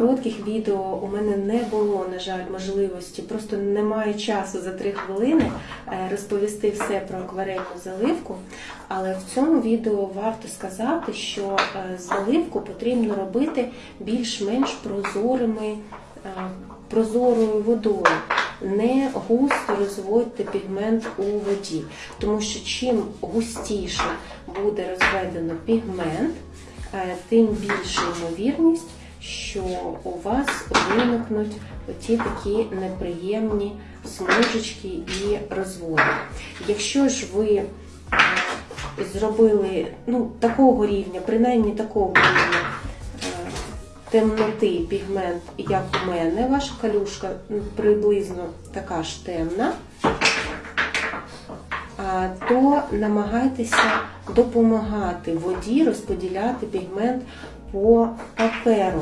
коротких відео у мене не було, на жаль, можливості, просто немає часу за три хвилини е, розповісти все про акварельну заливку. Але в цьому відео варто сказати, що е, заливку потрібно робити більш-менш прозорими, е, прозорою водою. Не густо розводьте пігмент у воді, тому що чим густіше буде розведено пігмент, тим більша ймовірність, що у вас виникнуть оті такі неприємні смужечки і розводи. Якщо ж ви е, зробили ну, такого рівня, принаймні такого рівня е, темноти пігмент, як у мене, ваша калюшка приблизно така ж темна, то намагайтеся допомагати воді розподіляти пігмент по Claro.